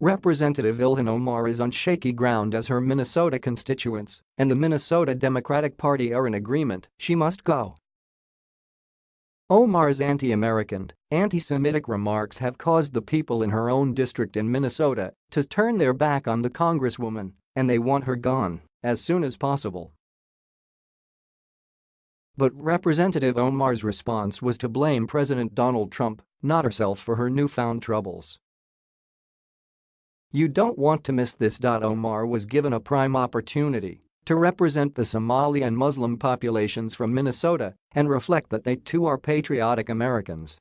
Representative Ilhan Omar is on shaky ground as her Minnesota constituents and the Minnesota Democratic Party are in agreement she must go. Omar's anti-American, anti-Semitic remarks have caused the people in her own district in Minnesota to turn their back on the congresswoman, and they want her gone as soon as possible. But Representative Omar's response was to blame President Donald Trump, not herself for her newfound troubles. You don't want to miss this. Omar was given a prime opportunity to represent the Somali and Muslim populations from Minnesota and reflect that they too are patriotic Americans.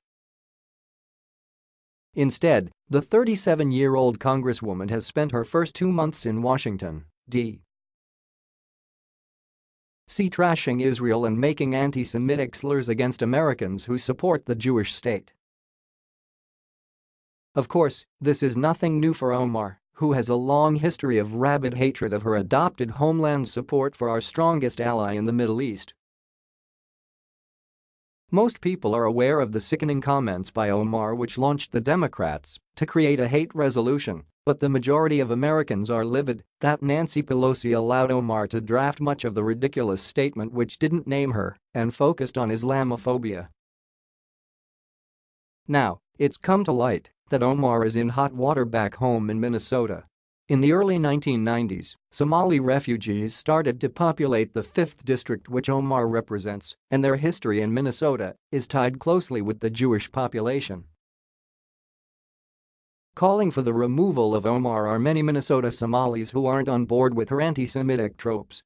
Instead, the 37-year-old congresswoman has spent her first two months in Washington, D. C. trashing Israel and making anti-Semitic slurs against Americans who support the Jewish state. Of course, this is nothing new for Omar, who has a long history of rabid hatred of her adopted homeland support for our strongest ally in the Middle East. Most people are aware of the sickening comments by Omar which launched the Democrats to create a hate resolution but the majority of Americans are livid that Nancy Pelosi allowed Omar to draft much of the ridiculous statement which didn't name her and focused on Islamophobia. Now, it's come to light that Omar is in hot water back home in Minnesota. In the early 1990s, Somali refugees started to populate the 5th district which Omar represents, and their history in Minnesota is tied closely with the Jewish population. Calling for the removal of Omar are many Minnesota Somalis who aren't on board with her anti-Semitic tropes.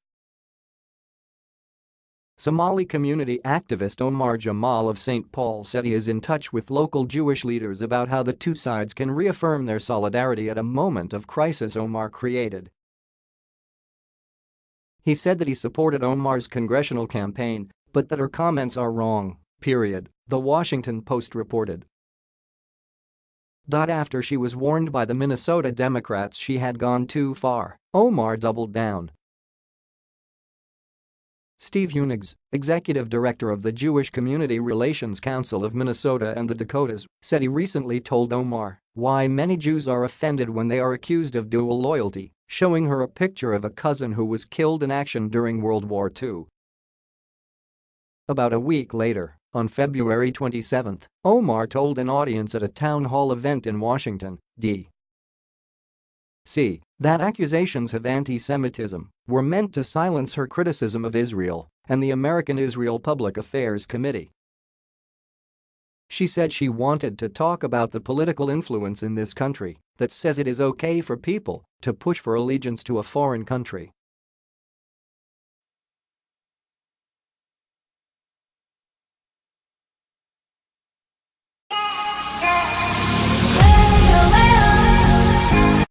Somali community activist Omar Jamal of St. Paul said he is in touch with local Jewish leaders about how the two sides can reaffirm their solidarity at a moment of crisis Omar created. He said that he supported Omar's congressional campaign, but that her comments are wrong, period, The Washington Post reported. After she was warned by the Minnesota Democrats she had gone too far, Omar doubled down. Steve Hunegs, executive director of the Jewish Community Relations Council of Minnesota and the Dakotas, said he recently told Omar why many Jews are offended when they are accused of dual loyalty, showing her a picture of a cousin who was killed in action during World War II. About a week later, on February 27, Omar told an audience at a town hall event in Washington, D.C. that accusations of anti-Semitism were meant to silence her criticism of Israel and the American Israel Public Affairs Committee. She said she wanted to talk about the political influence in this country that says it is okay for people to push for allegiance to a foreign country